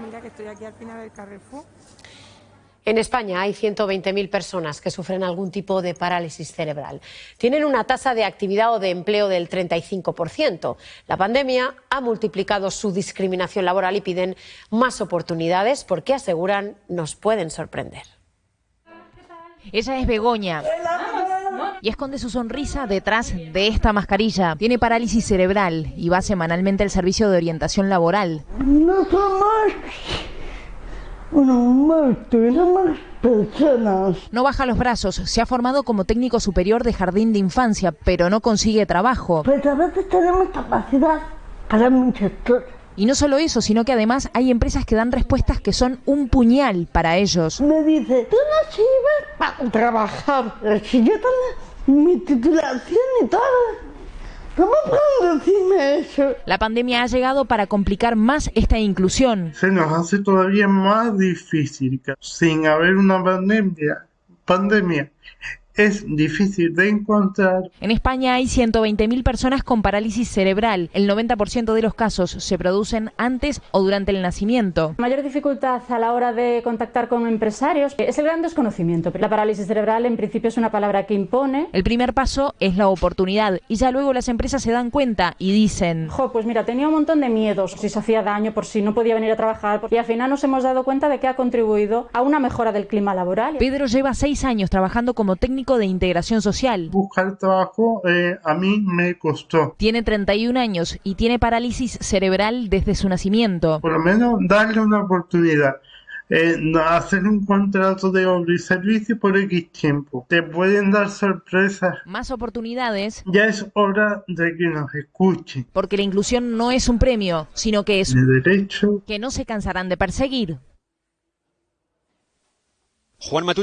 mira que estoy aquí al final del Carrefour. En España hay 120.000 personas que sufren algún tipo de parálisis cerebral. Tienen una tasa de actividad o de empleo del 35%. La pandemia ha multiplicado su discriminación laboral y piden más oportunidades porque aseguran nos pueden sorprender. Ella es Begoña y esconde su sonrisa detrás de esta mascarilla. Tiene parálisis cerebral y va semanalmente al servicio de orientación laboral. No somos unos más personas. No baja los brazos, se ha formado como técnico superior de jardín de infancia, pero no consigue trabajo. Pues a veces tenemos capacidad para muchas cosas. Y no solo eso, sino que además hay empresas que dan respuestas que son un puñal para ellos. Me dice, tú no sirves para trabajar. Si yo tengo mi titulación y todo. ¿Cómo pueden decirme eso? La pandemia ha llegado para complicar más esta inclusión. Se nos hace todavía más difícil. que Sin haber una pandemia, pandemia es difícil de encontrar. En España hay 120.000 personas con parálisis cerebral. El 90% de los casos se producen antes o durante el nacimiento. Mayor dificultad a la hora de contactar con empresarios es el gran desconocimiento. La parálisis cerebral en principio es una palabra que impone. El primer paso es la oportunidad y ya luego las empresas se dan cuenta y dicen, Jo, pues mira, tenía un montón de miedos, si se hacía daño, por si no podía venir a trabajar, y al final nos hemos dado cuenta de que ha contribuido a una mejora del clima laboral. Pedro lleva seis años trabajando como técnico de integración social. Buscar trabajo eh, a mí me costó. Tiene 31 años y tiene parálisis cerebral desde su nacimiento. Por lo menos darle una oportunidad. Eh, hacer un contrato de obra y servicio por X tiempo. Te pueden dar sorpresas. Más oportunidades Ya es hora de que nos escuchen. porque la inclusión no es un premio, sino que es De derecho que no se cansarán de perseguir. Juan Matute